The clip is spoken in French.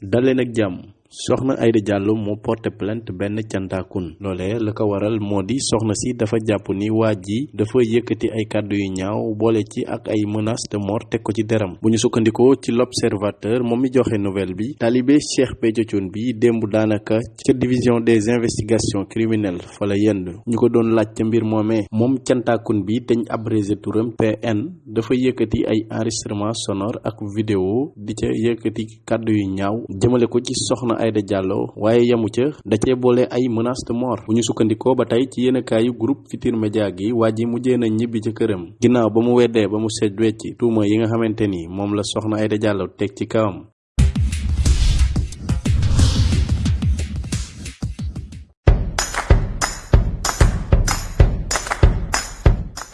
dal leen ak jàmm. Soxna Aïda Diallo moo porté plainte benn cantaakun. Loolee la ko waral moo si dafa jàpp ni dafa ay kàddu ak ay menaces de mort deram. L'observateur moom talibé Cheikh bi division des investigations criminelles fa la yend ñu ko doon laaj ca mbir moomee PN dafa ay enregistrement sonore ak vidéo di ca yu ñaaw Aïda Diallo waaye yamu ca da cee boole ay menaces de mort. Bu ñu sukkandikoo ba tey ci yéenekaayu groupe Futurs Médias gi waa ji mujjee na ñibbi ca këram. Ginnaaw ba mu weddee ba mu seet wecci tuuma yi nga xamante ni moom la soxna Aïda Diallo teg ci kawam.